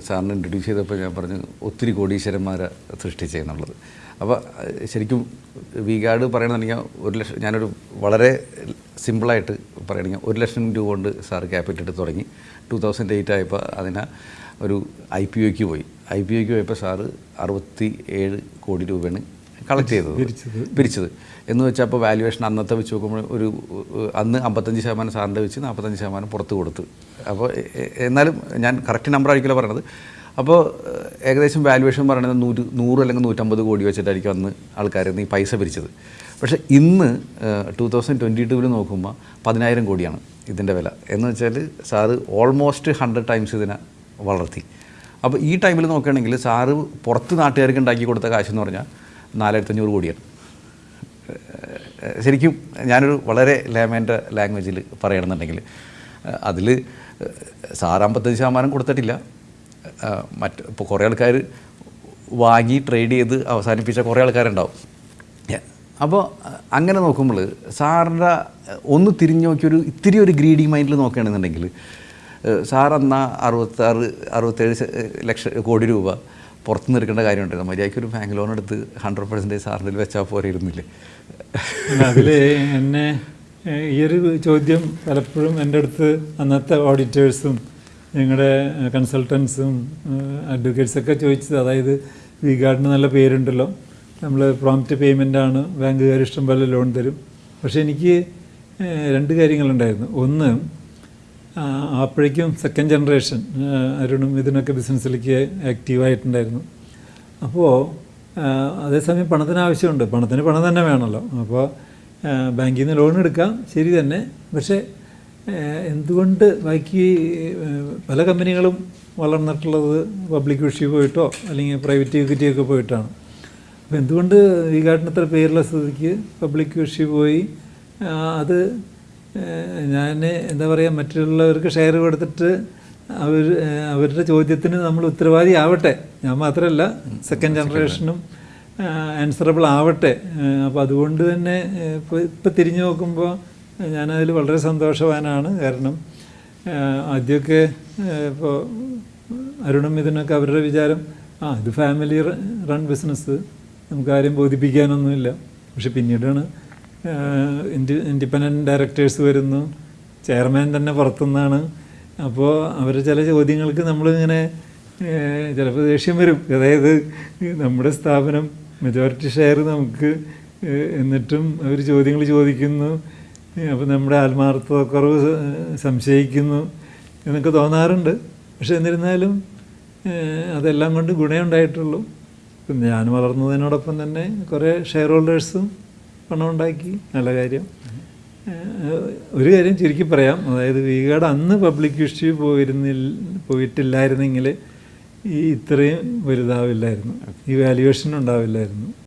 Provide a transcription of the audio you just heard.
സാറിന് ഇൻട്രൊഡ്യൂസ് ചെയ്തപ്പോൾ ഞാൻ പറഞ്ഞു ഒത്തിരി കോടീശ്വരന്മാരെ സൃഷ്ടിച്ചെന്നുള്ളത് അപ്പോൾ ശരിക്കും വി ഗാർഡ് പറയണമെന്നുണ്ടെങ്കിൽ ഒരു ലക്ഷം ഞാനൊരു വളരെ സിമ്പിളായിട്ട് പറയണമെങ്കിൽ ഒരു ലക്ഷം രൂപ കൊണ്ട് സാർ ക്യാപിറ്റൽ എടുത്ത് തുടങ്ങി. ടു തൗസൻഡ് എയ്റ്റ് ആയപ്പോൾ അതിനെ ഒരു ഐ പി ഒക്ക് പോയി. ഐ പി ഒക്ക് പോയപ്പോൾ സാറ് അറുപത്തി ഏഴ് കോടി രൂപയാണ് കളക്ട് ചെയ്തത്. പിരിച്ചത്. എന്ന് വെച്ചാൽ അപ്പോൾ വാല്യുവേഷൻ അന്നത്തെ വെച്ച് നോക്കുമ്പോൾ ഒരു അന്ന് അമ്പത്തഞ്ച് ശതമാനം സാറിന്റെ വെച്ച് നാൽപ്പത്തഞ്ച് ശതമാനം പുറത്ത് കൊടുത്ത്. അപ്പോൾ എന്നാലും ഞാൻ കറക്റ്റ് നമ്പർ ആയിരിക്കില്ല പറയണത്. അപ്പോൾ ഏകദേശം വാല്യുവേഷൻ പറയുന്നത് നൂറ് നൂറ് അല്ലെങ്കിൽ നൂറ്റമ്പത് കോടി വെച്ചിട്ടായിരിക്കും അന്ന് ആൾക്കാർ ഈ പൈസ പിരിച്ചത്. പക്ഷേ ഇന്ന് ടൂ തൗസൻഡ് ട്വന്റി ടൂവിൽ നോക്കുമ്പോൾ പതിനായിരം കോടിയാണ് ഇതിന്റെ വില. എന്ന് വെച്ചാൽ സാറ് ഓൾമോസ്റ്റ് ഹൺഡ്രഡ് ടൈംസ് ഇതിനെ വളർത്തി. അപ്പോൾ ഈ ടൈമിൽ നോക്കുകയാണെങ്കിൽ സാറ് പുറത്ത് നാട്ടുകാർക്ക് ഉണ്ടാക്കി കൊടുത്ത കാശെന്ന് പറഞ്ഞാൽ നാലായിരത്തഞ്ഞൂറ് കോടിയാണ്. ശരിക്കും ഞാനൊരു വളരെ ലേമേന്റെ ലാംഗ്വേജിൽ പറയണമെന്നുണ്ടെങ്കിൽ അതിൽ സാറ് അമ്പത്തഞ്ച് ശതമാനം കൊടുത്തിട്ടില്ല. മറ്റ് ഇപ്പോൾ കുറേ ആൾക്കാർ വാങ്ങി ട്രേഡ് ചെയ്ത് അവസാനിപ്പിച്ച കുറേ ആൾക്കാരുണ്ടാവും. അപ്പോൾ അങ്ങനെ നോക്കുമ്പോൾ സാറിന്റെ ഒന്ന് തിരിഞ്ഞു നോക്കിയൊരു ഇത്തിരി ഒരു ഗ്രീഡി മൈൻഡിൽ നോക്കുകയാണെന്നുണ്ടെങ്കിൽ എന്നാ അറുപത്താറ് അറുപത്തേഴ് ലക്ഷം കോടി രൂപ പുറത്ത് നിൽക്കേണ്ട കാര്യമുണ്ടായിരുന്നു മര്യാദയ്ക്ക് ഒരു ബാങ്ക് ലോൺ എടുത്ത് ഹൺഡ്രഡ് പെർസെന്റേജ് സാറിന്റെ വെച്ചാൽ പോരെ ഇരുന്നില്ലേ അതിൽ എന്നെ ഈ ഒരു ചോദ്യം പലപ്പോഴും എന്റെ അടുത്ത് അന്നത്തെ ഓഡിറ്റേഴ്സും ഞങ്ങളുടെ കൺസൾട്ടൻസും അഡ്വക്കേറ്റ്സൊക്കെ ചോദിച്ചത്. അതായത് വി ഗാർഡിന് നല്ല പേരുണ്ടല്ലോ. നമ്മൾ പ്രോംപ്റ്റ് പേയ്മെന്റ് ആണ് ബാങ്കുകാർ ഇഷ്ടം പോലെ ലോൺ തരും. പക്ഷേ എനിക്ക് രണ്ട് കാര്യങ്ങളുണ്ടായിരുന്നു. ഒന്ന് അപ്പോഴേക്കും സെക്കൻഡ് ജനറേഷൻ അരുണും ഇതിനൊക്കെ ബിസിനസ്സിലേക്ക് ആക്റ്റീവായിട്ടുണ്ടായിരുന്നു അപ്പോൾ അതേസമയം പണത്തിന് ആവശ്യമുണ്ട്. പണത്തിന് പണം തന്നെ വേണമല്ലോ അപ്പോൾ ബാങ്കിൽ നിന്ന് ലോൺ എടുക്കാം. ശരി തന്നെ. പക്ഷേ എന്തുകൊണ്ട് ബാക്കി പല കമ്പനികളും വളർന്നിട്ടുള്ളത് പബ്ലിക് വിഷി പോയിട്ടോ അല്ലെങ്കിൽ പ്രൈവറ്റ് ഇക്വിറ്റി ഒക്കെ പോയിട്ടാണ്. അപ്പോൾ എന്തുകൊണ്ട് ഈ കാട്ടിനത്ര പേരുള്ള സ്ഥിതിക്ക് പബ്ലിക് വിഷി പോയി? അത് ഞാൻ എന്താ പറയുക മറ്റുള്ളവർക്ക് ഷെയർ കൊടുത്തിട്ട് അവർ അവരുടെ ചോദ്യത്തിന് നമ്മൾ ഉത്തരവാദി ആവട്ടെ. ഞാൻ മാത്രമല്ല സെക്കൻഡ് ജനറേഷനും ആൻസറബിൾ ആവട്ടെ. അപ്പോൾ അതുകൊണ്ട് തന്നെ ഇപ്പോൾ ഇപ്പോൾ തിരിഞ്ഞു നോക്കുമ്പോൾ ഞാനതിൽ വളരെ സന്തോഷവാനാണ്. കാരണം ആദ്യമൊക്കെ ഇപ്പോൾ അരുണും ഇതിനൊക്കെ അവരുടെ വിചാരം ആ ഇത് ഫാമിലി റൺ ബിസിനസ് നമുക്ക് ആരെയും ബോധിപ്പിക്കാനൊന്നുമില്ല. പക്ഷെ പിന്നീടാണ് ഇൻഡി ഇൻഡിപെൻഡന്റ് ഡയറക്ടേഴ്സ് വരുന്നു. ചെയർമാൻ തന്നെ പുറത്തുനിന്നാണ്. അപ്പോൾ അവർ ചില ചോദ്യങ്ങൾക്ക് നമ്മളിങ്ങനെ ചിലപ്പോൾ ദേഷ്യം വരും. അതായത് നമ്മുടെ സ്ഥാപനം മെജോറിറ്റി ഷെയർ നമുക്ക് എന്നിട്ടും അവർ ചോദ്യങ്ങൾ ചോദിക്കുന്നു. അപ്പോൾ നമ്മുടെ ആത്മാർത്ഥക്കുറവ് സംശയിക്കുന്നു എന്നൊക്കെ തോന്നാറുണ്ട്. പക്ഷെ എന്നിരുന്നാലും അതെല്ലാം കൊണ്ട് ഗുണമുണ്ടായിട്ടുള്ളൂ ഞാൻ വളർന്നതിനോടൊപ്പം തന്നെ കുറേ ഷെയർ ഹോൾഡേഴ്സും പണം ഉണ്ടാക്കി നല്ല കാര്യം. ഒരു കാര്യം ചുരുക്കി പറയാം. അതായത് വീഗാഡ് അന്ന് പബ്ലിക് ഇഷ്യൂ പോയിരുന്നില്ല പോയിട്ടില്ലായിരുന്നെങ്കിൽ ഈ ഇത്രയും വലുതാവില്ലായിരുന്നു. ഈ വാല്യുവേഷൻ ഉണ്ടാവില്ലായിരുന്നു.